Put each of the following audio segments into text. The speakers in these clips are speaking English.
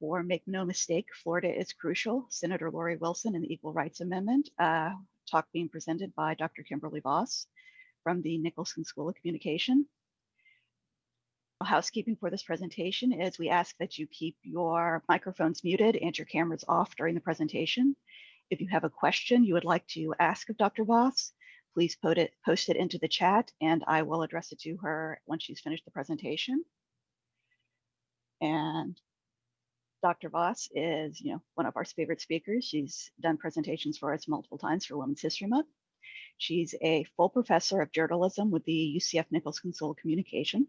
For make no mistake, Florida is crucial. Senator Lori Wilson and the Equal Rights Amendment, uh, talk being presented by Dr. Kimberly Voss from the Nicholson School of Communication. Housekeeping for this presentation is we ask that you keep your microphones muted and your cameras off during the presentation. If you have a question you would like to ask of Dr. Voss, please put it, post it into the chat and I will address it to her once she's finished the presentation. And Dr. Voss is, you know, one of our favorite speakers. She's done presentations for us multiple times for Women's History Month. She's a full professor of journalism with the UCF Nichols School of Communication.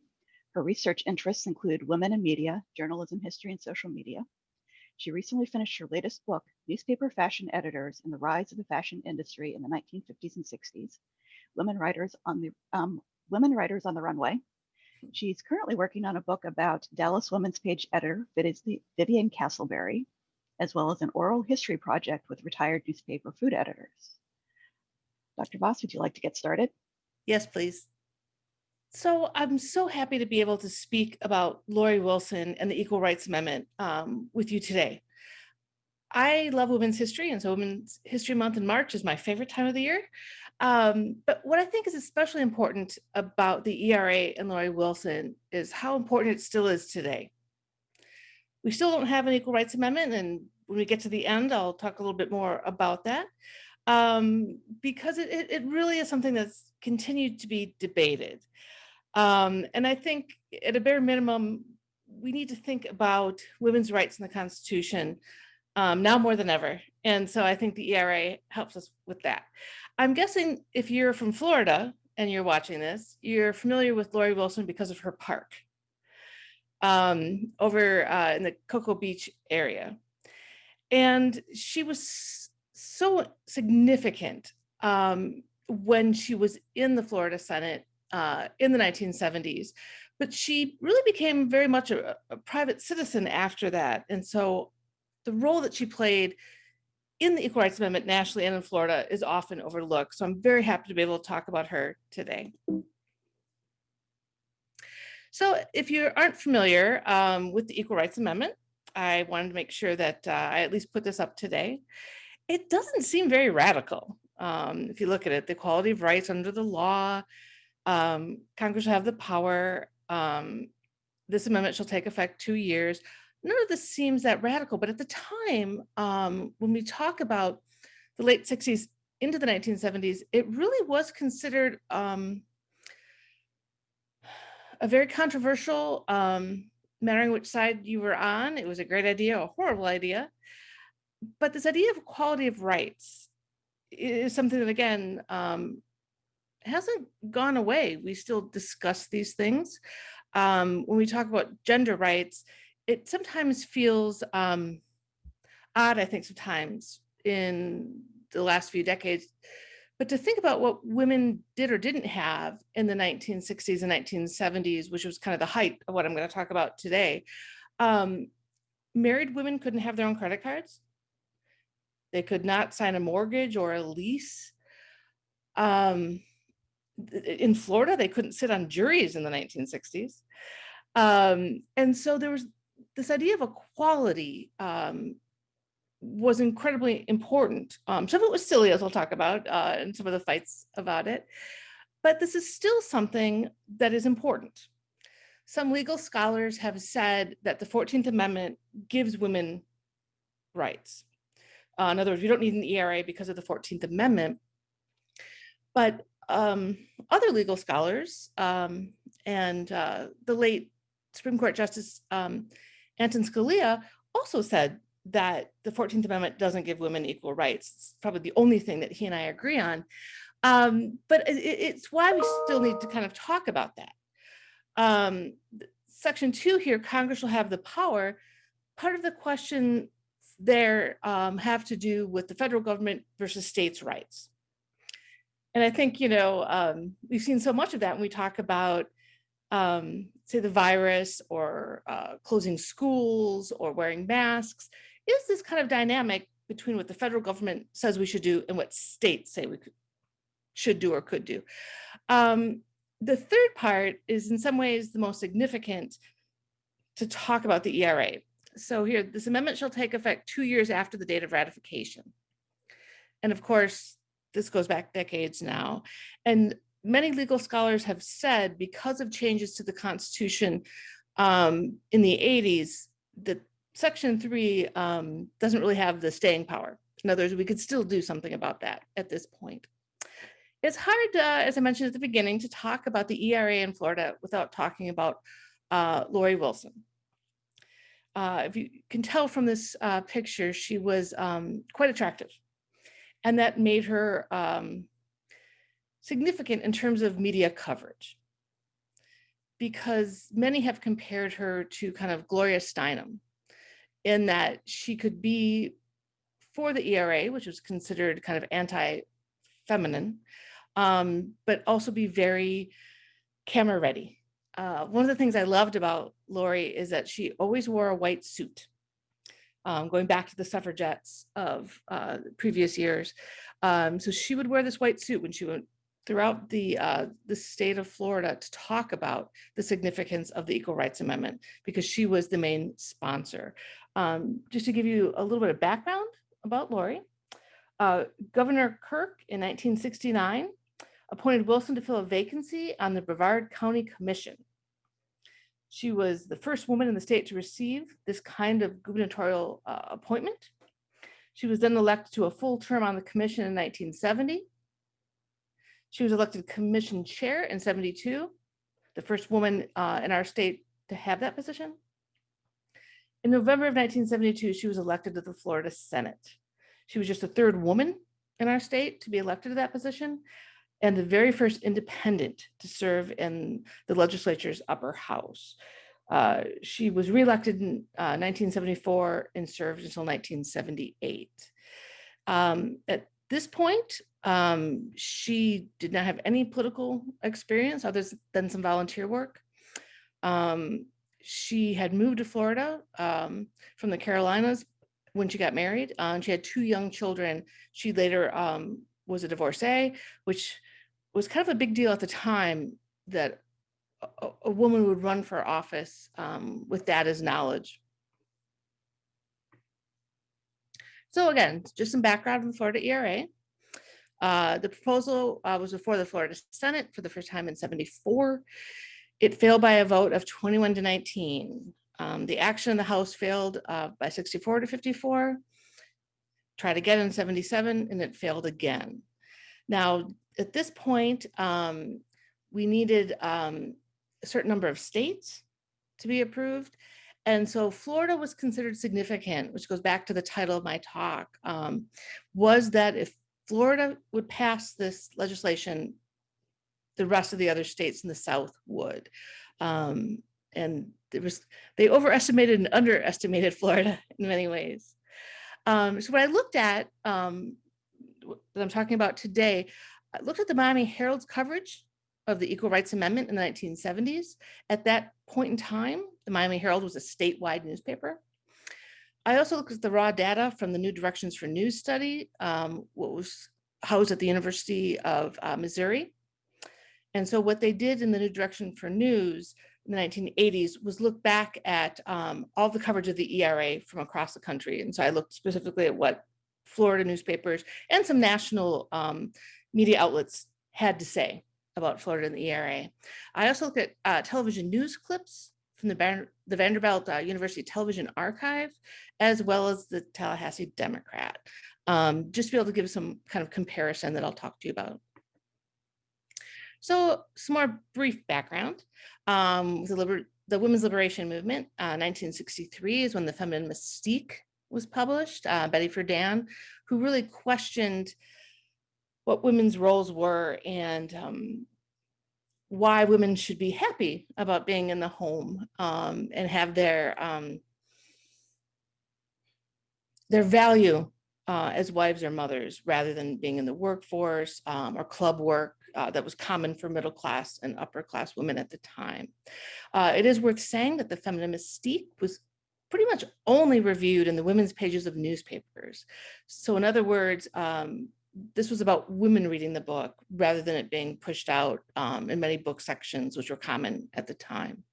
Her research interests include women in media, journalism, history, and social media. She recently finished her latest book, Newspaper Fashion Editors and the Rise of the Fashion Industry in the 1950s and 60s, Women Writers on the um, Women Writers on the Runway, She's currently working on a book about Dallas Women's Page editor Vivian Castleberry, as well as an oral history project with retired newspaper food editors. Dr. Voss, would you like to get started? Yes, please. So I'm so happy to be able to speak about Lori Wilson and the Equal Rights Amendment um, with you today. I love women's history, and so Women's History Month in March is my favorite time of the year. Um, but what I think is especially important about the ERA and Lori Wilson is how important it still is today. We still don't have an Equal Rights Amendment, and when we get to the end, I'll talk a little bit more about that, um, because it, it really is something that's continued to be debated. Um, and I think at a bare minimum, we need to think about women's rights in the Constitution um, now more than ever. And so I think the ERA helps us with that. I'm guessing if you're from Florida and you're watching this, you're familiar with Lori Wilson because of her park um, over uh, in the Cocoa Beach area. And she was so significant um, when she was in the Florida Senate uh, in the 1970s, but she really became very much a, a private citizen after that. And so the role that she played in the Equal Rights Amendment nationally and in Florida is often overlooked. So I'm very happy to be able to talk about her today. So if you aren't familiar um, with the Equal Rights Amendment, I wanted to make sure that uh, I at least put this up today. It doesn't seem very radical. Um, if you look at it, the equality of rights under the law, um, Congress will have the power. Um, this amendment shall take effect two years none of this seems that radical, but at the time, um, when we talk about the late 60s into the 1970s, it really was considered um, a very controversial, um, mattering which side you were on. It was a great idea, a horrible idea. But this idea of equality of rights is something that, again, um, hasn't gone away. We still discuss these things. Um, when we talk about gender rights, it sometimes feels um, odd, I think, sometimes in the last few decades. But to think about what women did or didn't have in the 1960s and 1970s, which was kind of the height of what I'm going to talk about today, um, married women couldn't have their own credit cards. They could not sign a mortgage or a lease. Um, in Florida, they couldn't sit on juries in the 1960s. Um, and so there was this idea of equality um, was incredibly important. Um, some of it was silly, as I'll talk about, uh, and some of the fights about it. But this is still something that is important. Some legal scholars have said that the 14th Amendment gives women rights. Uh, in other words, we don't need an ERA because of the 14th Amendment. But um, other legal scholars um, and uh, the late Supreme Court Justice um, Antonin Scalia also said that the 14th Amendment doesn't give women equal rights. It's probably the only thing that he and I agree on. Um, but it, it's why we still need to kind of talk about that. Um, section two here, Congress will have the power. Part of the question there um, have to do with the federal government versus states' rights. And I think, you know, um, we've seen so much of that when we talk about um, say the virus or uh, closing schools or wearing masks, is this kind of dynamic between what the federal government says we should do and what states say we could, should do or could do. Um, the third part is in some ways the most significant to talk about the ERA. so here, this amendment shall take effect two years after the date of ratification. And of course, this goes back decades now. And many legal scholars have said because of changes to the Constitution um, in the 80s, that Section 3 um, doesn't really have the staying power. In other words, we could still do something about that at this point. It's hard, uh, as I mentioned at the beginning, to talk about the ERA in Florida without talking about uh, Lori Wilson. Uh, if you can tell from this uh, picture, she was um, quite attractive. And that made her um, significant in terms of media coverage. Because many have compared her to kind of Gloria Steinem in that she could be for the ERA, which was considered kind of anti-feminine, um, but also be very camera ready. Uh, one of the things I loved about Lori is that she always wore a white suit. Um, going back to the suffragettes of uh, previous years. Um, so she would wear this white suit when she went throughout the uh, the state of Florida to talk about the significance of the Equal Rights Amendment because she was the main sponsor. Um, just to give you a little bit of background about Lori, uh, Governor Kirk in 1969 appointed Wilson to fill a vacancy on the Brevard County Commission. She was the first woman in the state to receive this kind of gubernatorial uh, appointment. She was then elected to a full term on the commission in 1970. She was elected commission chair in 72, the first woman uh, in our state to have that position. In November of 1972, she was elected to the Florida Senate. She was just the third woman in our state to be elected to that position and the very first independent to serve in the legislature's upper house. Uh, she was reelected in uh, 1974 and served until 1978. Um, at this point, um, she did not have any political experience other than some volunteer work. Um, she had moved to Florida um, from the Carolinas when she got married, uh, and she had two young children. She later um, was a divorcee, which was kind of a big deal at the time that a, a woman would run for office um, with that as knowledge. So again, just some background on the Florida ERA. Uh, the proposal uh, was before the Florida Senate for the first time in 74. It failed by a vote of 21 to 19. Um, the action in the House failed uh, by 64 to 54. Tried again in 77 and it failed again. Now, at this point, um, we needed um, a certain number of states to be approved. And so Florida was considered significant, which goes back to the title of my talk, um, was that if Florida would pass this legislation, the rest of the other states in the South would. Um, and there was, they overestimated and underestimated Florida in many ways. Um, so what I looked at, um, that I'm talking about today, I looked at the Miami Herald's coverage of the Equal Rights Amendment in the 1970s. At that point in time, the Miami Herald was a statewide newspaper. I also looked at the raw data from the New Directions for News study, um, what was housed at the University of uh, Missouri. And so what they did in the New Direction for News in the 1980s was look back at um, all the coverage of the ERA from across the country. And so I looked specifically at what Florida newspapers and some national um, media outlets had to say about Florida and the ERA. I also looked at uh, television news clips from the, the Vanderbilt uh, University Television Archive, as well as the Tallahassee Democrat, um, just to be able to give some kind of comparison that I'll talk to you about. So some more brief background. Um, the, the Women's Liberation Movement, uh, 1963 is when the Feminine Mystique was published, uh, Betty Friedan, who really questioned what women's roles were and um, why women should be happy about being in the home um, and have their um, their value uh, as wives or mothers rather than being in the workforce um, or club work uh, that was common for middle class and upper class women at the time. Uh, it is worth saying that the feminine mystique was pretty much only reviewed in the women's pages of newspapers. So in other words, um, this was about women reading the book rather than it being pushed out um, in many book sections, which were common at the time.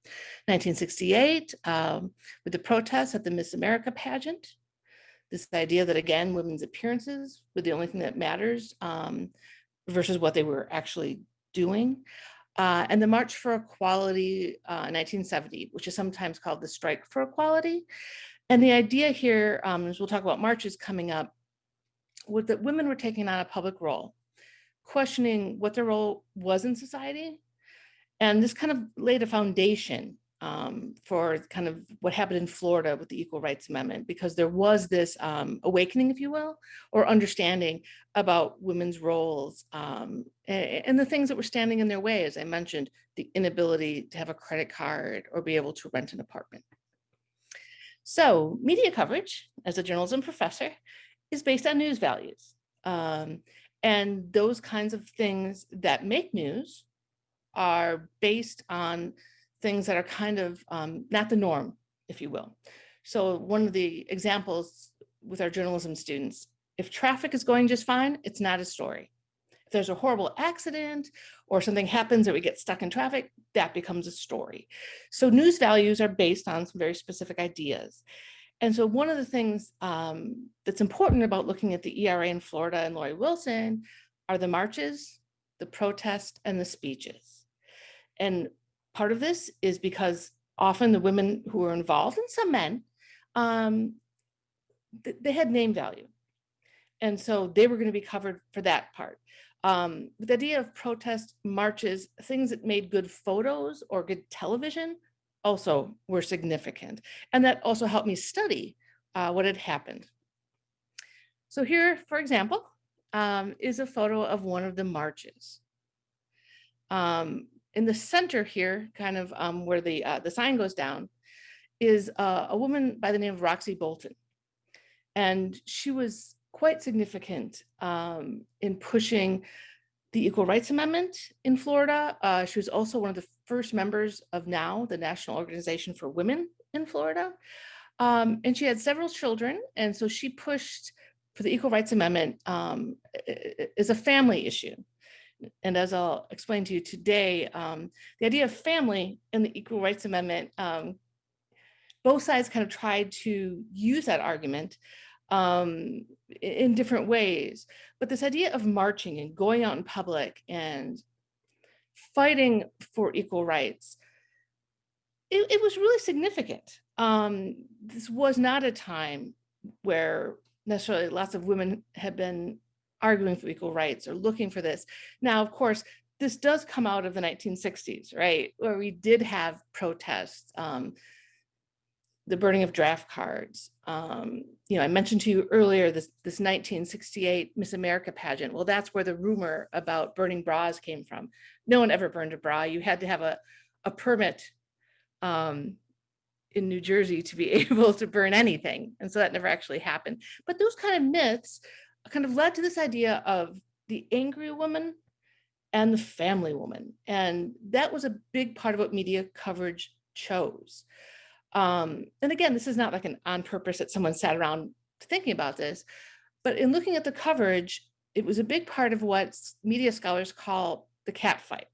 1968, um, with the protests at the Miss America pageant, this idea that again, women's appearances were the only thing that matters um, versus what they were actually doing. Uh, and the March for Equality uh, 1970, which is sometimes called the Strike for Equality. And the idea here, um, as we'll talk about marches coming up, was that women were taking on a public role, questioning what their role was in society. And this kind of laid a foundation um, for kind of what happened in Florida with the Equal Rights Amendment, because there was this um, awakening, if you will, or understanding about women's roles um, and, and, the things that were standing in their way, as I mentioned, the inability to have a credit card or be able to rent an apartment. So media coverage, as a journalism professor, is based on news values. Um, and those kinds of things that make news are based on things that are kind of um, not the norm, if you will. So one of the examples with our journalism students, if traffic is going just fine, it's not a story. If there's a horrible accident or something happens or we get stuck in traffic, that becomes a story. So news values are based on some very specific ideas. And so one of the things um, that's important about looking at the ERA in Florida and Lori Wilson are the marches, the protest, and the speeches. And part of this is because often the women who were involved, and some men, um, th they had name value. And so they were going to be covered for that part. Um, the idea of protest marches, things that made good photos or good television also were significant. And that also helped me study uh, what had happened. So here, for example, um, is a photo of one of the marches. Um, in the center here, kind of um, where the, uh, the sign goes down, is uh, a woman by the name of Roxcy Bolton. And she was quite significant um, in pushing the Equal Rights Amendment in Florida. Uh, she was also one of the first members of NOW, the National Organization for Women in Florida. Um, and she had several children. And so she pushed for the Equal Rights Amendment um, as a family issue. And as I'll explain to you today, um, the idea of family in the Equal Rights Amendment, um, both sides kind of tried to use that argument um, in different ways. But this idea of marching and going out in public and fighting for equal rights, it, it was really significant. Um, this was not a time where necessarily lots of women had been arguing for equal rights or looking for this. Now, of course, this does come out of the 1960s, right, where we did have protests, um, the burning of draft cards. Um, you know, I mentioned to you earlier this, this 1968 Miss America pageant. Well, that's where the rumor about burning bras came from. No one ever burned a bra. You had to have a, a permit um, in New Jersey to be able to burn anything. And so that never actually happened. But those kind of myths kind of led to this idea of the angry woman and the family woman. And that was a big part of what media coverage chose. Um, and again, this is not like an on purpose that someone sat around thinking about this, but in looking at the coverage, it was a big part of what media scholars call the cat fight.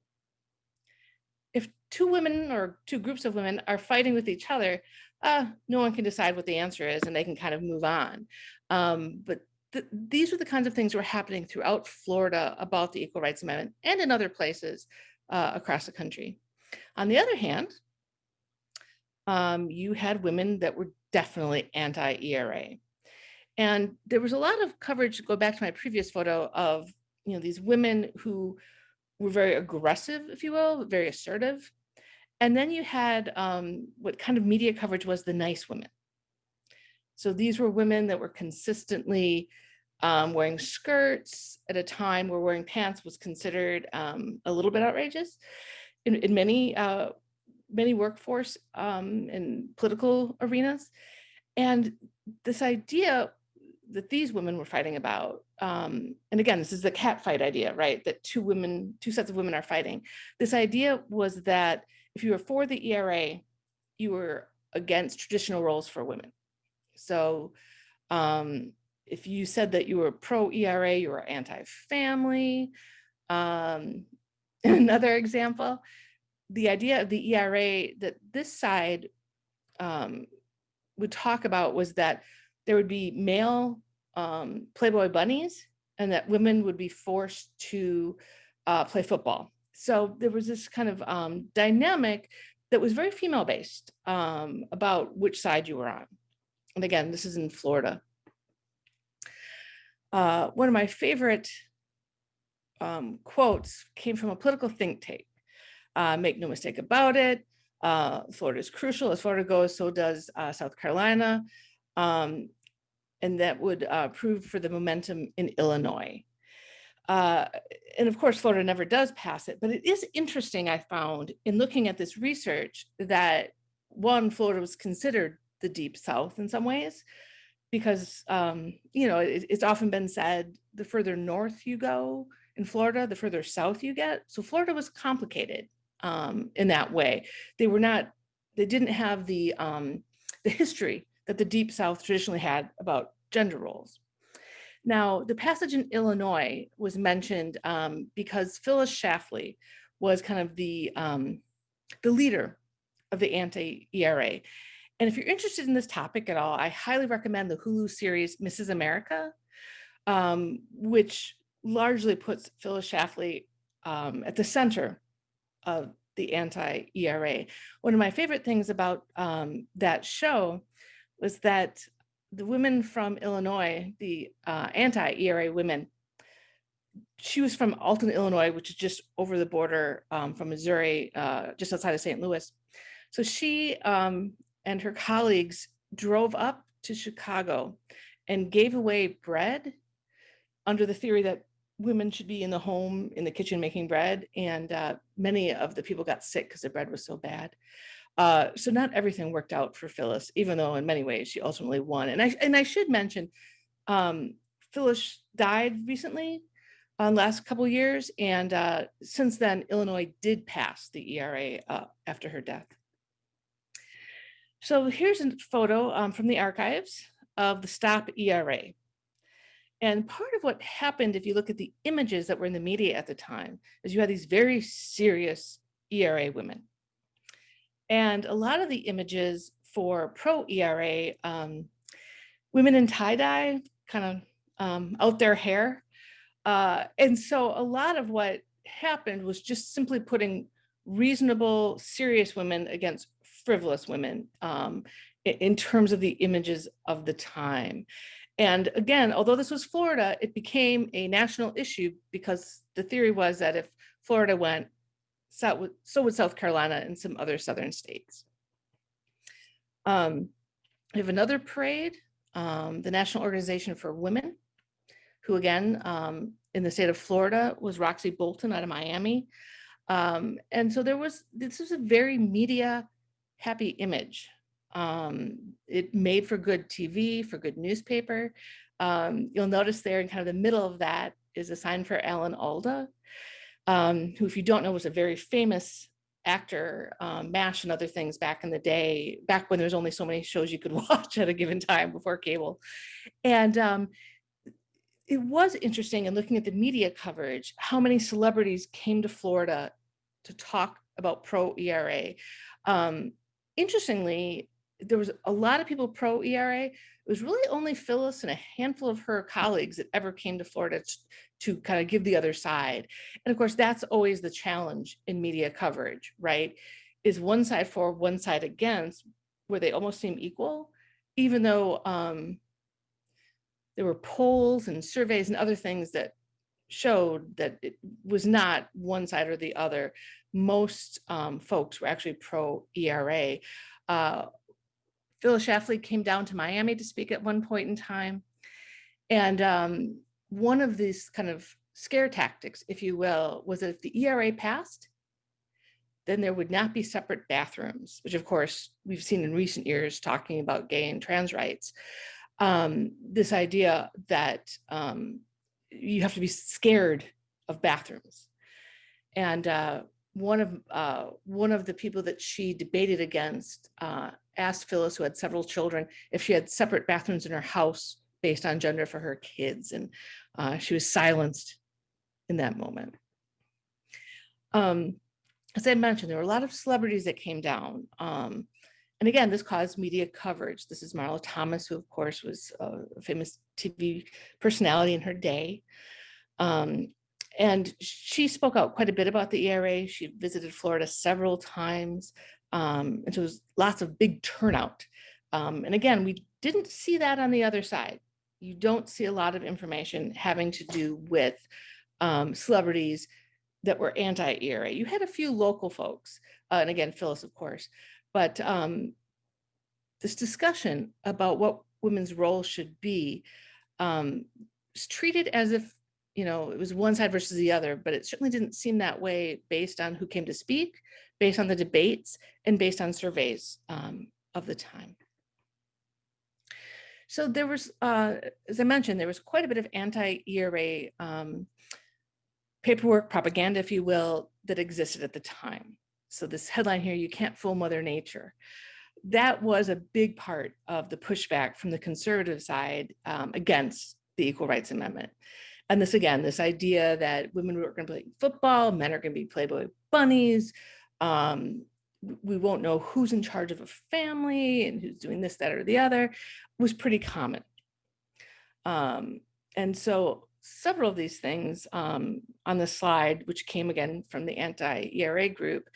If two women or two groups of women are fighting with each other, uh, no one can decide what the answer is and they can kind of move on. Um, but th these are the kinds of things that were happening throughout Florida about the Equal Rights Amendment and in other places uh, across the country. On the other hand, um, you had women that were definitely anti-ERA. And there was a lot of coverage, go back to my previous photo of, you know, these women who were very aggressive, if you will, very assertive. And then you had um, what kind of media coverage was the nice women. So these were women that were consistently um, wearing skirts at a time where wearing pants was considered um, a little bit outrageous. In, in many, uh, many workforce um, and political arenas. And this idea that these women were fighting about, um, and again, this is the cat fight idea, right? That two women, two sets of women are fighting. This idea was that if you were for the ERA, you were against traditional roles for women. So um, if you said that you were pro ERA, you were anti-family. Um, another example, the idea of the ERA that this side um, would talk about was that there would be male um, Playboy bunnies and that women would be forced to uh, play football. So there was this kind of um, dynamic that was very female based um, about which side you were on. And again, this is in Florida. Uh, one of my favorite um, quotes came from a political think tank. Uh, make no mistake about it. Uh, Florida is crucial. As Florida goes, so does uh, South Carolina. Um, and that would uh, prove for the momentum in Illinois. Uh, and of course, Florida never does pass it, but it is interesting, I found, in looking at this research that one, Florida was considered the deep South in some ways, because, um, you know, it, it's often been said, the further north you go in Florida, the further south you get. So Florida was complicated um, in that way. They were not, they didn't have the, um, the history that the deep South traditionally had about gender roles. Now, the passage in Illinois was mentioned um, because Phyllis Schlafly was kind of the, um, the leader of the anti-ERA. And if you're interested in this topic at all, I highly recommend the Hulu series Mrs. America, um, which largely puts Phyllis Schlafly um, at the center of the anti-ERA. One of my favorite things about um, that show was that the women from Illinois, the uh, anti-ERA women, she was from Alton, Illinois, which is just over the border um, from Missouri, uh, just outside of St. Louis. So she um, and her colleagues drove up to Chicago and gave away bread under the theory that women should be in the home in the kitchen making bread. And uh, many of the people got sick because the bread was so bad. Uh, so not everything worked out for Phyllis, even though in many ways she ultimately won. And I and I should mention, um, Phyllis died recently, uh, last couple years, and uh, since then Illinois did pass the ERA uh, after her death. So here's a photo um, from the archives of the Stop ERA. And part of what happened, if you look at the images that were in the media at the time, is you had these very serious ERA women and a lot of the images for pro ERA, um, women in tie-dye, kind of um, out their hair. Uh, and so a lot of what happened was just simply putting reasonable, serious women against frivolous women um, in terms of the images of the time. And again, although this was Florida, it became a national issue because the theory was that if Florida went, so would, South Carolina and some other southern states. Um, we have another parade, um, the National Organization for Women, who again, um, in the state of Florida was Roxcy Bolton out of Miami. Um, and so there was, this was a very media happy image. Um, it made for good TV, for good newspaper. Um, you'll notice there in kind of the middle of that is a sign for Alan Alda, um, who, if you don't know, was a very famous actor, um, MASH and other things back in the day, back when there was only so many shows you could watch at a given time before cable. And um, it was interesting in looking at the media coverage, how many celebrities came to Florida to talk about pro ERA. Um, interestingly, there was a lot of people pro ERA. It was really only Phyllis and a handful of her colleagues that ever came to Florida to, to kind of give the other side. And of course, that's always the challenge in media coverage, right? Is one side for, one side against, where they almost seem equal, even though um, there were polls and surveys and other things that showed that it was not one side or the other. Most um, folks were actually pro ERA. Uh, Phyllis Schlafly came down to Miami to speak at one point in time. And um, one of these kind of scare tactics, if you will, was that if the ERA passed, then there would not be separate bathrooms, which of course we've seen in recent years talking about gay and trans rights. Um, this idea that um, you have to be scared of bathrooms. And uh, one of uh, one of the people that she debated against uh, asked Phyllis, who had several children, if she had separate bathrooms in her house based on gender for her kids. And uh, she was silenced in that moment. Um, as I mentioned, there were a lot of celebrities that came down. Um, and again, this caused media coverage. This is Marlo Thomas, who of course was a famous TV personality in her day. Um, and she spoke out quite a bit about the ERA. She visited Florida several times. Um, and so there's lots of big turnout. Um, and again, we didn't see that on the other side. You don't see a lot of information having to do with um, celebrities that were anti-ERA. You had a few local folks, uh, and again, Phyllis, of course, but um, this discussion about what women's role should be um, was treated as if, you know, it was one side versus the other, but it certainly didn't seem that way based on who came to speak, based on the debates, and based on surveys um, of the time. So there was, uh, as I mentioned, there was quite a bit of anti-ERA um, paperwork, propaganda, if you will, that existed at the time. So this headline here, you can't fool Mother Nature. That was a big part of the pushback from the conservative side um, against the Equal Rights Amendment. And this again, this idea that women are going to play football, men are going to be Playboy bunnies. Um, we won't know who's in charge of a family and who's doing this, that, or the other was pretty common. Um, and so several of these things um, on the slide, which came again from the anti-ERA group,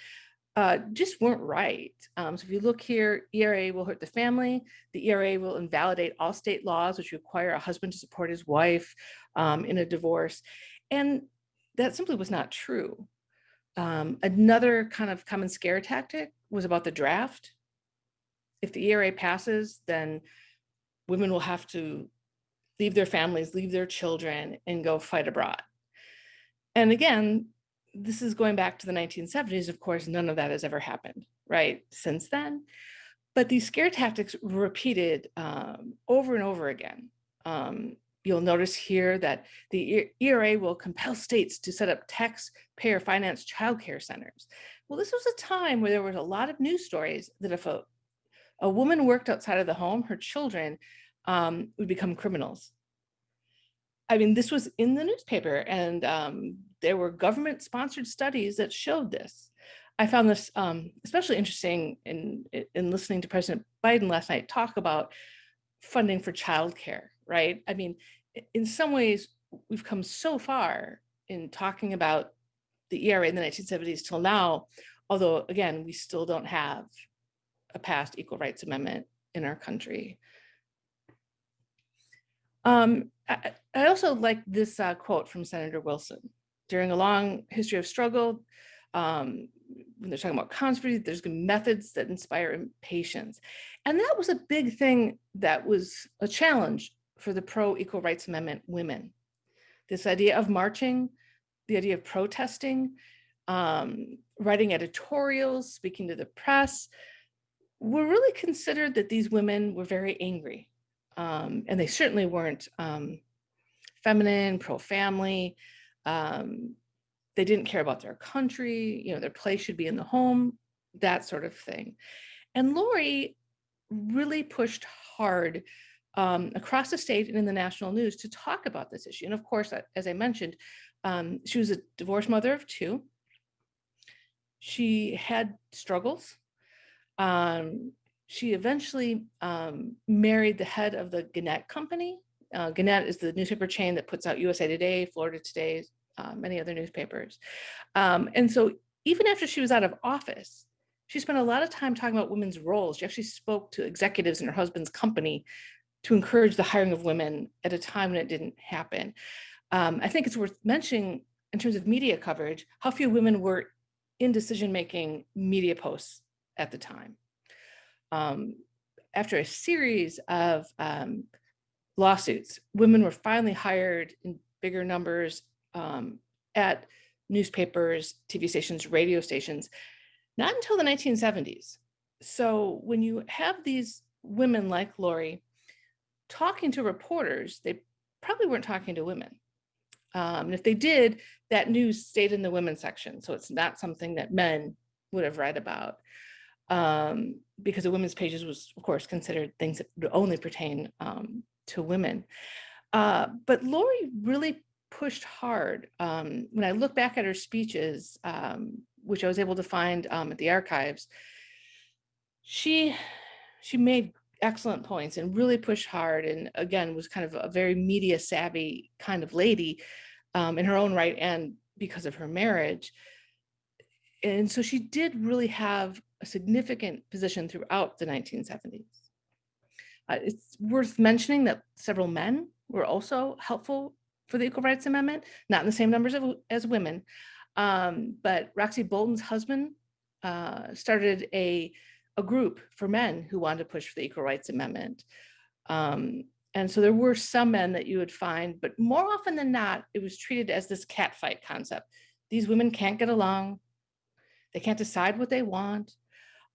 uh, just weren't right. Um, so if you look here, ERA will hurt the family. The ERA will invalidate all state laws, which require a husband to support his wife um, in a divorce. And that simply was not true. Um, another kind of common scare tactic was about the draft. If the ERA passes, then women will have to leave their families, leave their children, and go fight abroad. And again, this is going back to the 1970s. Of course, none of that has ever happened, right, since then. But these scare tactics repeated um, over and over again. Um, you'll notice here that the ERA will compel states to set up taxpayer finance childcare centers. Well, this was a time where there was a lot of news stories that if a, a woman worked outside of the home, her children um, would become criminals. I mean, this was in the newspaper and um, there were government sponsored studies that showed this. I found this um, especially interesting in, in listening to President Biden last night talk about funding for childcare, right? I mean, in some ways, we've come so far in talking about the ERA in the 1970s till now, although again, we still don't have a passed equal rights amendment in our country. Um, I, I, also like this uh, quote from Senator Wilson. During a long history of struggle, um, when they're talking about conspiracy, there's methods that inspire impatience. And that was a big thing that was a challenge for the pro-equal rights amendment women. This idea of marching, the idea of protesting, um, writing editorials, speaking to the press, were really considered that these women were very angry um, and they certainly weren't um, feminine, pro-family. Um, they didn't care about their country, you know, their place should be in the home, that sort of thing. And Lori really pushed hard um, across the state and in the national news to talk about this issue. And of course, as I mentioned, um, she was a divorced mother of two. She had struggles. Um, she eventually um, married the head of the Gannett Company. Uh, Gannett is the newspaper chain that puts out USA Today, Florida Today, uh, many other newspapers. Um, and so even after she was out of office, she spent a lot of time talking about women's roles. She actually spoke to executives in her husband's company to encourage the hiring of women at a time when it didn't happen. Um, I think it's worth mentioning in terms of media coverage, how few women were in decision-making media posts at the time um, after a series of um, lawsuits, women were finally hired in bigger numbers um, at newspapers, TV stations, radio stations, not until the 1970s. So when you have these women like Lori talking to reporters, they probably weren't talking to women. Um, and if they did, that news stayed in the women's section. So it's not something that men would have read about um, because the women's pages was, of course, considered things that would only pertain um, to women. Uh, but Lori really pushed hard. Um, when I look back at her speeches, um, which I was able to find um, at the archives, she she made excellent points and really pushed hard and again was kind of a very media savvy kind of lady um, in her own right and because of her marriage. And so she did really have a significant position throughout the 1970s uh, it's worth mentioning that several men were also helpful for the equal rights amendment not in the same numbers of, as women. Um, but Roxcy Bolton's husband uh, started a a group for men who wanted to push for the Equal Rights Amendment. Um, and so there were some men that you would find, but more often than not, it was treated as this cat fight concept. These women can't get along. They can't decide what they want.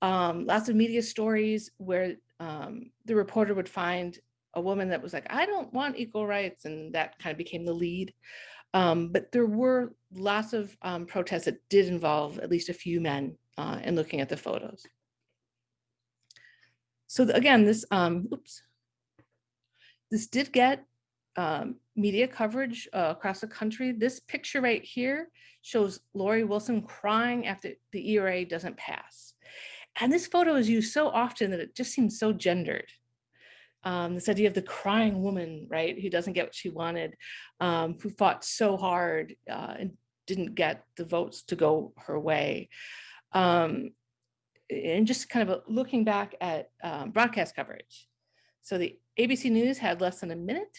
Um, lots of media stories where um, the reporter would find a woman that was like, I don't want equal rights. And that kind of became the lead. Um, but there were lots of um, protests that did involve at least a few men uh, in looking at the photos. So again, this, um, oops, this did get um, media coverage uh, across the country. This picture right here shows Lori Wilson crying after the ERA doesn't pass. And this photo is used so often that it just seems so gendered. Um, this idea of the crying woman, right, who doesn't get what she wanted, um, who fought so hard uh, and didn't get the votes to go her way. Um, and just kind of looking back at um, broadcast coverage. So the ABC News had less than a minute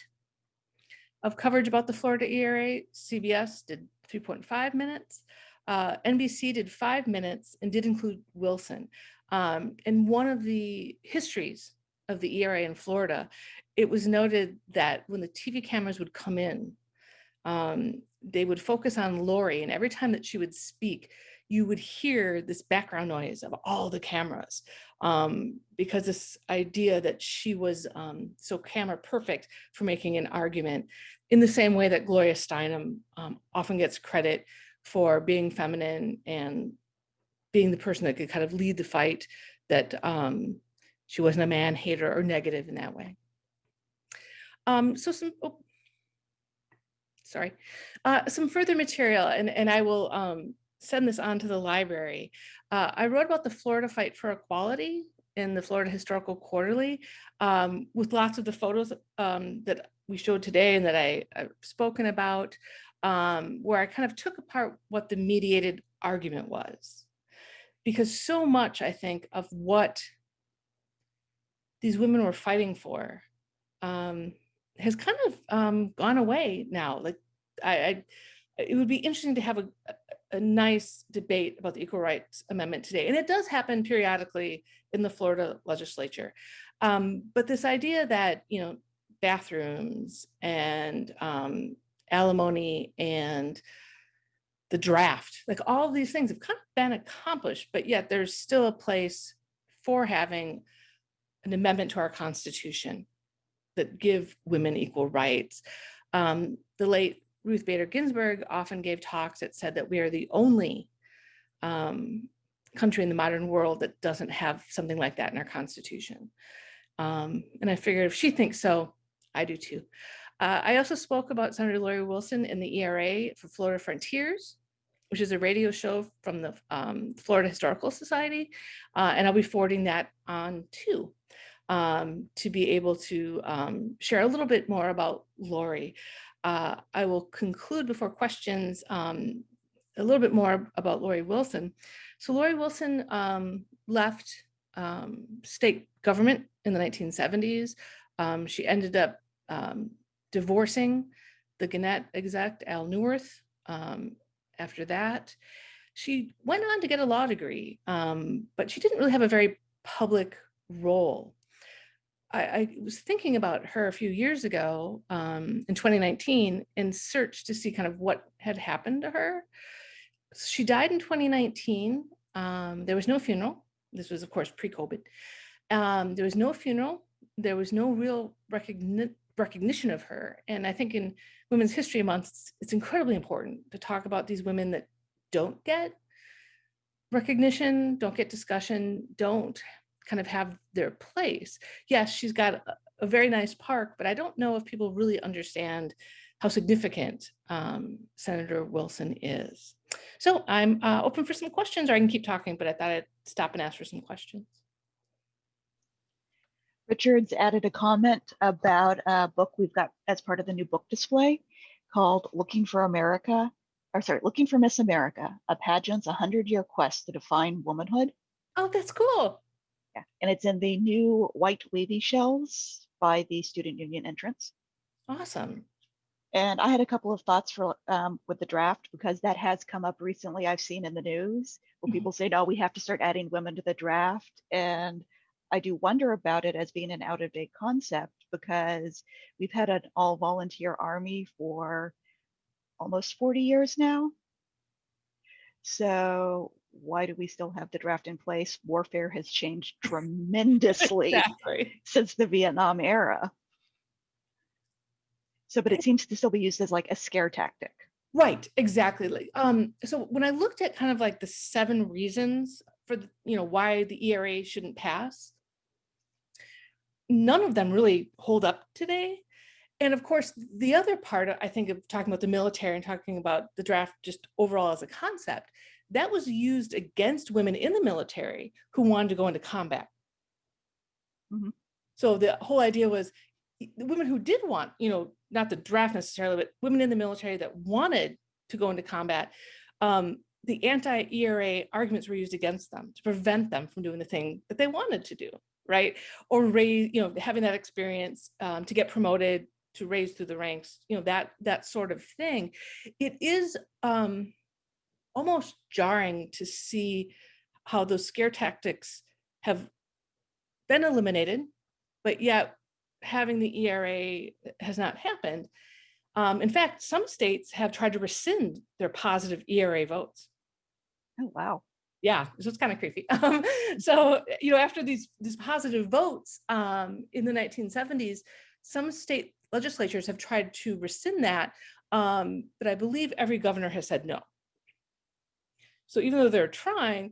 of coverage about the Florida ERA. CBS did 3.5 minutes. Uh, NBC did five minutes and did include Wilson. Um, in one of the histories of the ERA in Florida, it was noted that when the TV cameras would come in, um, they would focus on Lori and every time that she would speak, you would hear this background noise of all the cameras um, because this idea that she was um, so camera perfect for making an argument in the same way that Gloria Steinem um, often gets credit for being feminine and being the person that could kind of lead the fight that um, she wasn't a man hater or negative in that way. Um, so some, oh, sorry, uh, some further material and, and I will um, send this on to the library. Uh, I wrote about the Florida fight for equality in the Florida Historical Quarterly um, with lots of the photos um, that we showed today and that I, have spoken about, um, where I kind of took apart what the mediated argument was. Because so much, I think, of what these women were fighting for um, has kind of um, gone away now. Like I, I, it would be interesting to have a, a nice debate about the Equal Rights Amendment today. And it does happen periodically in the Florida legislature. Um, but this idea that, you know, bathrooms and um, alimony and the draft, like all these things have kind of been accomplished, but yet there's still a place for having an amendment to our constitution that give women equal rights. Um, the late Ruth Bader Ginsburg often gave talks that said that we are the only um, country in the modern world that doesn't have something like that in our constitution. Um, and I figured if she thinks so, I do too. Uh, I also spoke about Senator Lori Wilson in the ERA for Florida Frontiers, which is a radio show from the um, Florida Historical Society. Uh, and I'll be forwarding that on too, um, to be able to um, share a little bit more about Lori uh, I will conclude before questions um, a little bit more about Lori Wilson. So Lori Wilson um, left um, state government in the 1970s. Um, she ended up um, divorcing the Gannett exec, Al Neuharth, um, after that. She went on to get a law degree, but she didn't really have a very public role. I, I, was thinking about her a few years ago um, in 2019 in search to see kind of what had happened to her. She died in 2019. Um, there was no funeral. This was, of course, pre-COVID. Um, there was no funeral. There was no real recogni recognition of her. And I think in Women's History Month, it's, it's incredibly important to talk about these women that don't get recognition, don't get discussion, don't kind of have their place. Yes, she's got a, a very nice park, but I don't know if people really understand how significant um, Senator Wilson is. So I'm uh, open for some questions, or I can keep talking, but I thought I'd stop and ask for some questions. Richard's added a comment about a book we've got as part of the new book display called Looking for America, or sorry, Looking for Miss America, a pageant's 100-year quest to define womanhood. Oh, that's cool. Yeah, and it's in the new white wavy shells by the Student Union entrance. Awesome. And I had a couple of thoughts for um, with the draft because that has come up recently. I've seen in the news where Mhm. people say, "No, we have to start adding women to the draft," and I do wonder about it as being an out of date concept because we've had an all volunteer army for almost 40 years now. So why do we still have the draft in place? Warfare has changed tremendously Exactly. since the Vietnam era. So, but it seems to still be used as like a scare tactic. Right, exactly. Like, um, so when I looked at kind of like the seven reasons for the, you know, why the ERA shouldn't pass, none of them really hold up today. And of course, the other part, I think, of talking about the military and talking about the draft just overall as a concept, that was used against women in the military who wanted to go into combat. Mhm. So the whole idea was the women who did want, you know, not the draft necessarily, but women in the military that wanted to go into combat, um, the anti-ERA arguments were used against them to prevent them from doing the thing that they wanted to do, right? Or raise, you know, having that experience um, to get promoted, to raise through the ranks, you know, that that sort of thing. It is um, almost jarring to see how those scare tactics have been eliminated, but yet having the ERA has not happened. Um, in fact, some states have tried to rescind their positive ERA votes. Oh, wow. Yeah, so it's kind of creepy. Um, so, you know, after these these positive votes um, in the 1970s, some state legislatures have tried to rescind that, um, but I believe every governor has said no. So even though they're trying,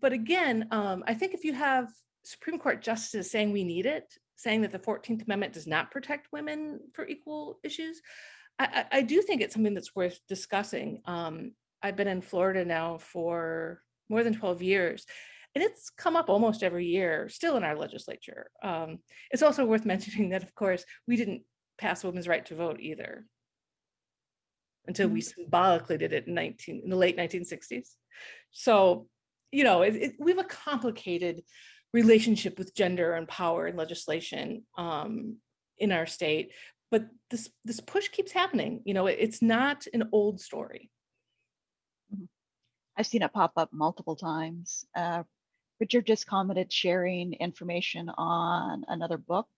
but again, um, I think if you have Supreme Court justices saying we need it, saying that the 14th Amendment does not protect women for equal issues, I, I, I do think it's something that's worth discussing. Um, I've been in Florida now for more than 12 years, and it's come up almost every year, still in our legislature. Um, it's also worth mentioning that, of course, we didn't pass women's right to vote either until we symbolically did it in 19 in the late 1960s. So, you know, it, it, we have a complicated relationship with gender and power and legislation um, in our state, but this this push keeps happening. You know, it, it's not an old story. I've seen it pop up multiple times. Uh, Richard just commented sharing information on another book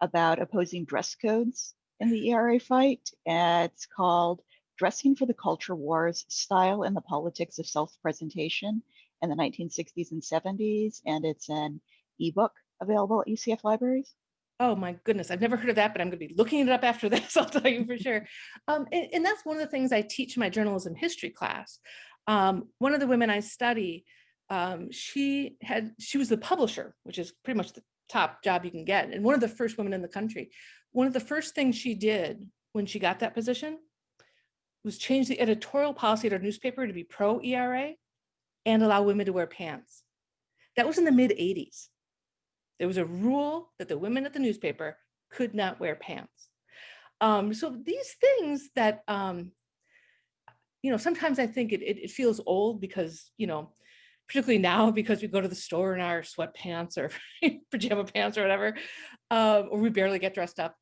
about opposing dress codes in the ERA fight. It's called Dressing for the Culture Wars Style and the Politics of Self Presentation in the 1960s and 70s. And it's an ebook available at UCF libraries. Oh my goodness, I've never heard of that, but I'm going to be looking it up after this, I'll tell you for sure. Um, and, and that's one of the things I teach my journalism history class. Um, one of the women I study, um, she had she was the publisher, which is pretty much the top job you can get, and one of the first women in the country. One of the first things she did when she got that position was change the editorial policy at her newspaper to be pro ERA and allow women to wear pants. That was in the mid 80s. There was a rule that the women at the newspaper could not wear pants. Um, so these things that, um, you know, sometimes I think it, it, it feels old because, you know, particularly now because we go to the store in our sweatpants or pajama pants or whatever, um, or we barely get dressed up.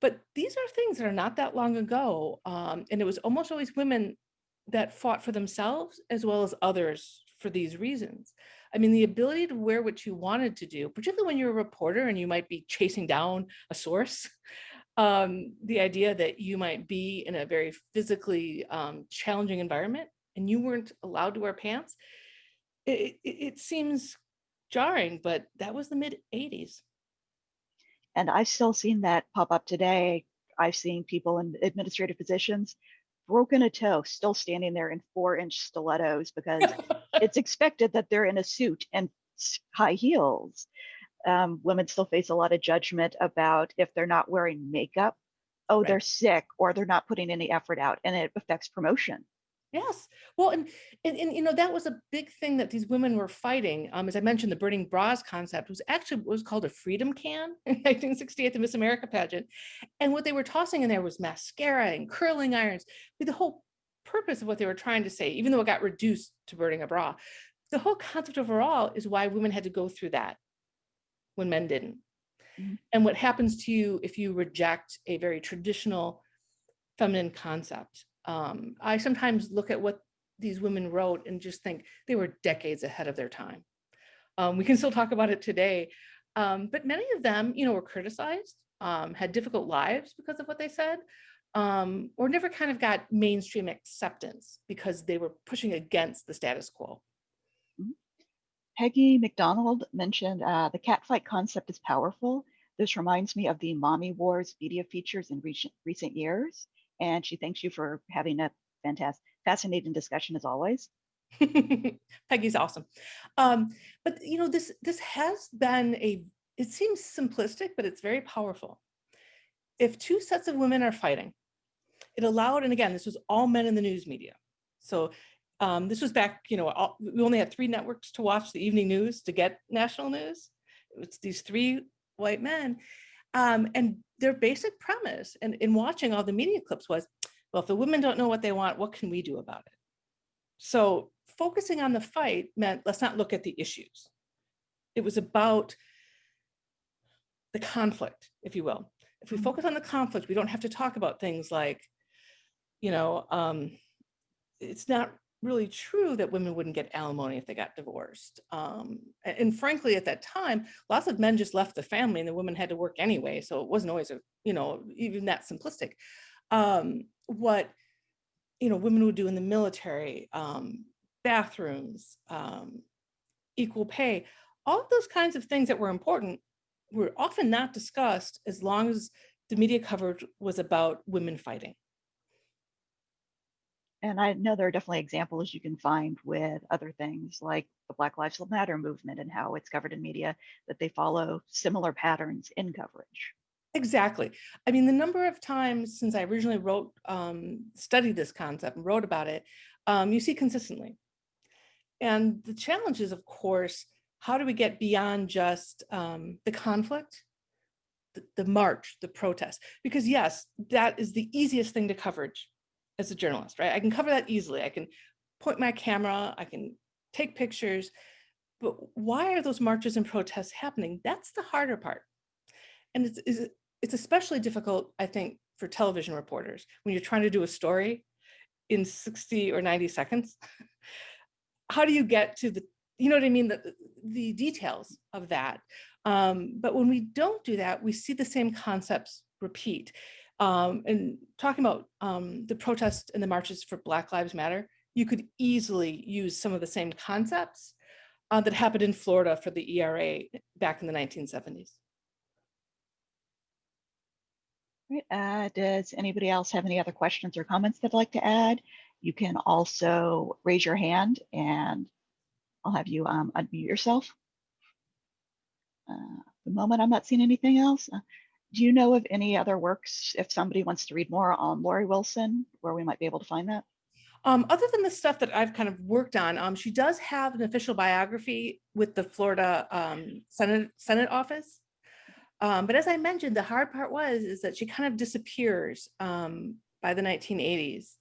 But these are things that are not that long ago. Um, and it was almost always women that fought for themselves as well as others for these reasons. I mean, the ability to wear what you wanted to do, particularly when you're a reporter and you might be chasing down a source, um, the idea that you might be in a very physically um, challenging environment and you weren't allowed to wear pants, it, it, it seems jarring, but that was the mid 80s. And I've still seen that pop up today. I've seen people in administrative positions broken a toe, still standing there in four inch stilettos because it's expected that they're in a suit and high heels. Um, women still face a lot of judgment about if they're not wearing makeup. Oh, Right. they're sick or they're not putting any effort out and it affects promotion. Yes. Well, and, and, and, you know, that was a big thing that these women were fighting. Um, as I mentioned, the burning bras concept was actually what was called a freedom can in 1968, the Miss America pageant. And what they were tossing in there was mascara and curling irons. But the whole purpose of what they were trying to say, even though it got reduced to burning a bra, the whole concept overall is why women had to go through that when men didn't. Mhm. And what happens to you if you reject a very traditional feminine concept. Um, I sometimes look at what these women wrote and just think they were decades ahead of their time. Um, we can still talk about it today, um, but many of them, you know, were criticized, um, had difficult lives because of what they said, um, or never kind of got mainstream acceptance because they were pushing against the status quo. Peggy McDonald mentioned uh, the catfight concept is powerful. This reminds me of the Mommy Wars media features in recent, recent years. And she thanks you for having a fantastic, fascinating discussion as always. Peggy's awesome. Um, but you know, this this has been a it seems simplistic, but it's very powerful. If two sets of women are fighting, it allowed, and again, this was all men in the news media. So um, this was back, you know, all, we only had three networks to watch the evening news to get national news. It was these three white men. Um, and their basic premise and in watching all the media clips was, well, if the women don't know what they want, what can we do about it? So focusing on the fight meant let's not look at the issues. It was about the conflict, if you will. If we Mhm. focus on the conflict, we don't have to talk about things like, you know, um, it's not really true that women wouldn't get alimony if they got divorced. Um, and, frankly, at that time, lots of men just left the family and the women had to work anyway. So it wasn't always, a, you know, even that simplistic. Um, what, you know, women would do in the military, um, bathrooms, um, equal pay, all of those kinds of things that were important were often not discussed as long as the media coverage was about women fighting. And I know there are definitely examples you can find with other things like the Black Lives Matter movement and how it's covered in media that they follow similar patterns in coverage. Exactly. I mean, the number of times since I originally wrote, um, studied this concept and wrote about it, um, you see consistently. And the challenge is, of course, how do we get beyond just um, the conflict, the, the march, the protest? Because yes, that is the easiest thing to coverage as a journalist, right? I can cover that easily. I can point my camera, I can take pictures, but why are those marches and protests happening? That's the harder part. And it's, it's, especially difficult, I think, for television reporters when you're trying to do a story in 60 or 90 seconds. How do you get to the, you know what I mean, the, the details of that? Um, but when we don't do that, we see the same concepts repeat. Um, and talking about um, the protests and the marches for Black Lives Matter, you could easily use some of the same concepts uh, that happened in Florida for the ERA back in the 1970s. Right. Uh, does anybody else have any other questions or comments they'd like to add? You can also raise your hand and I'll have you um, unmute yourself. Uh, the moment, I'm not seeing anything else. Uh, do you know of any other works if somebody wants to read more on Lori Wilson, where we might be able to find that? Um, other than the stuff that I've kind of worked on, um, she does have an official biography with the Florida um, Senate Senate office. Um, but as I mentioned, the hard part was is that she kind of disappears um, by the 1980s.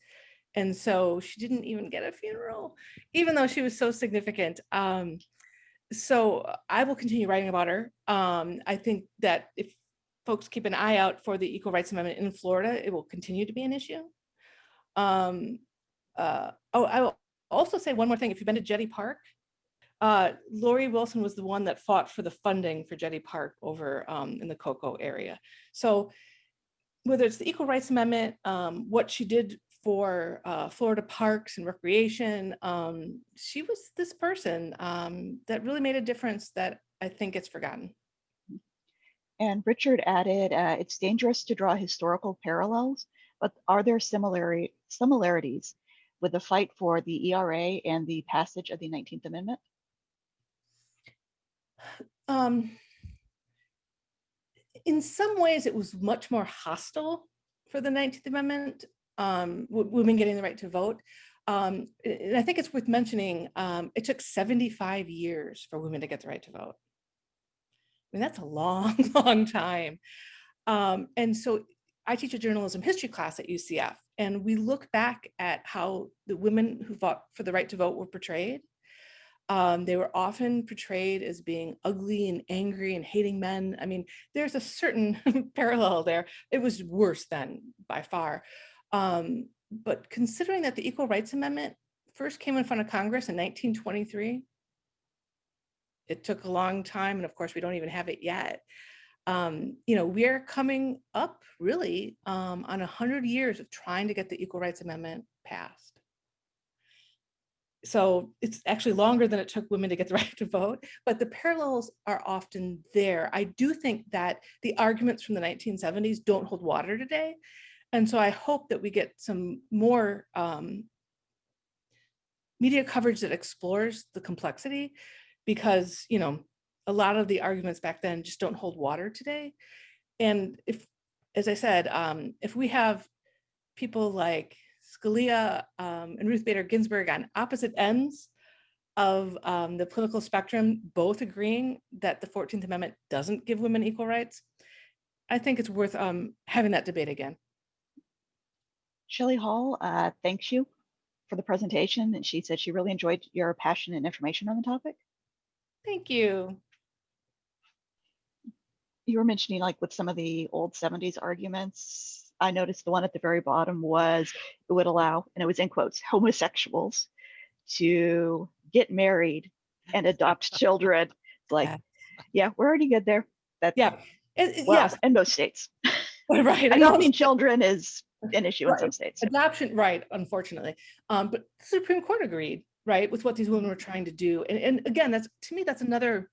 And so she didn't even get a funeral, even though she was so significant. Um, so I will continue writing about her. I think that if folks keep an eye out for the Equal Rights Amendment in Florida, it will continue to be an issue. Um, uh, oh, I will also say one more thing. If you've been to Jetty Park, uh, Lori Wilson was the one that fought for the funding for Jetty Park over um, in the Cocoa area. So whether it's the Equal Rights Amendment, um, what she did for uh, Florida parks and recreation, um, she was this person um, that really made a difference that I think gets forgotten. And Richard added, uh, it's dangerous to draw historical parallels, but are there similari similarities with the fight for the ERA and the passage of the 19th Amendment? um, in some ways, it was much more hostile for the 19th Amendment, um, women getting the right to vote. Um, and I think it's worth mentioning, um, it took 75 years for women to get the right to vote. Mean, that's a long, long time. Um, and so I teach a journalism history class at UCF, and we look back at how the women who fought for the right to vote were portrayed. Um, they were often portrayed as being ugly and angry and hating men. I mean, there's a certain parallel there. It was worse then by far. Um, but considering that the Equal Rights Amendment first came in front of Congress in 1923, it took a long time. And of course, we don't even have it yet. Um, you know, we're coming up really um, on 100 years of trying to get the Equal Rights Amendment passed so it's actually longer than it took women to get the right to vote, but the parallels are often there. I do think that the arguments from the 1970s don't hold water today. And so I hope that we get some more um, media coverage that explores the complexity because, you know, a lot of the arguments back then just don't hold water today. And if, as I said, um, if we have people like Scalia um, and Ruth Bader Ginsburg on opposite ends of um, the political spectrum, both agreeing that the 14th Amendment doesn't give women equal rights, I think it's worth um, having that debate again. Shelley Hall uh, thanks you for the presentation, and she said she really enjoyed your passion and information on the topic. Thank you. You were mentioning like with some of the old 70s arguments, I noticed the one at the very bottom was it would allow, and it was in quotes, homosexuals to get married and adopt children. It's like, Yeah. yeah, we're already good there. That's Yeah. It- well, yes. in most states. Right. I know. Adopting children is an issue in some states. Adoption, right, unfortunately. Um, but the Supreme Court agreed, right, with what these women were trying to do. And, and again, that's, to me, that's another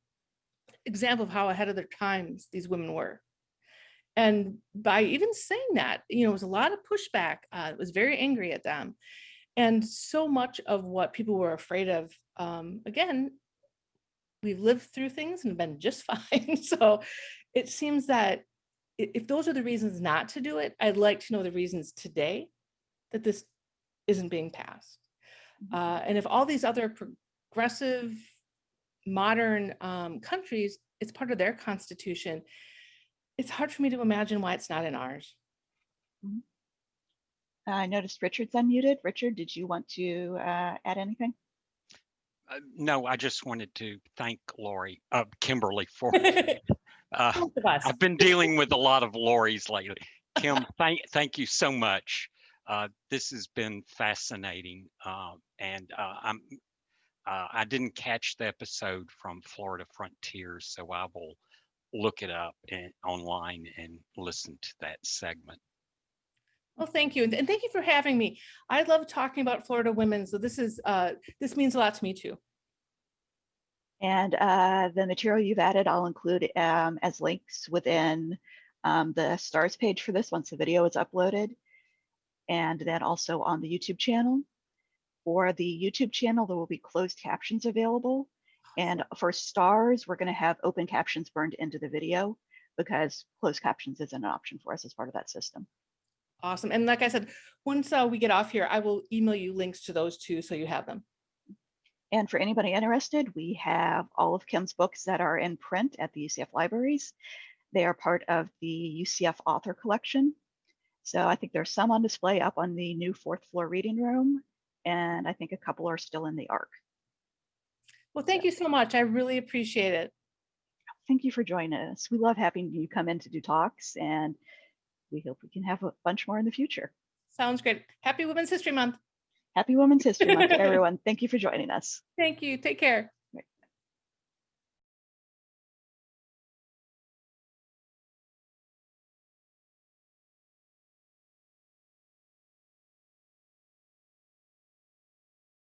example of how ahead of their times these women were. And by even saying that, you know, it was a lot of pushback. Uh, it was very angry at them. And so much of what people were afraid of, um, again, we've lived through things and been just fine. So it seems that if those are the reasons not to do it, I'd like to know the reasons today that this isn't being passed. Uh, and if all these other progressive, modern um, countries, it's part of their constitution, it's hard for me to imagine why it's not in ours. I noticed Richard's unmuted. Richard, did you want to uh, add anything? Uh, no, I just wanted to thank Lori, uh, Kimberly for, uh, Both of us. I've been dealing with a lot of Lori's lately. Kim, thank, thank you so much. Uh, this has been fascinating. Uh, and, uh, I'm, uh, I didn't catch the episode from Florida Frontiers, so I will look it up and online and listen to that segment. Well, thank you. And and thank you for having me. I love talking about Florida women. So this is, uh, this means a lot to me too. And uh, the material you've added, I'll include um, as links within um, the stars page for this once the video is uploaded. And then also on the YouTube channel. For the YouTube channel, there will be closed captions available. And for stars, we're going to have open captions burned into the video because closed captions isn't an option for us as part of that system. Awesome. And like I said, once uh, we get off here, I will email you links to those two so you have them. And for anybody interested, we have all of Kim's books that are in print at the UCF libraries. They are part of the UCF author collection. So I think there's some on display up on the new fourth floor reading room. And I think a couple are still in the ARC. Well, thank you so much. I really appreciate it. Thank you for joining us. We love having you come in to do talks and we hope we can have a bunch more in the future. Sounds great. Happy Women's History Month. Happy Women's History Month everyone. Thank you for joining us. Thank you. Take care.